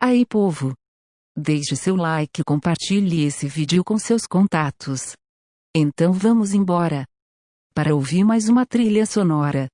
Aí povo! Deixe seu like e compartilhe esse vídeo com seus contatos. Então vamos embora. Para ouvir mais uma trilha sonora.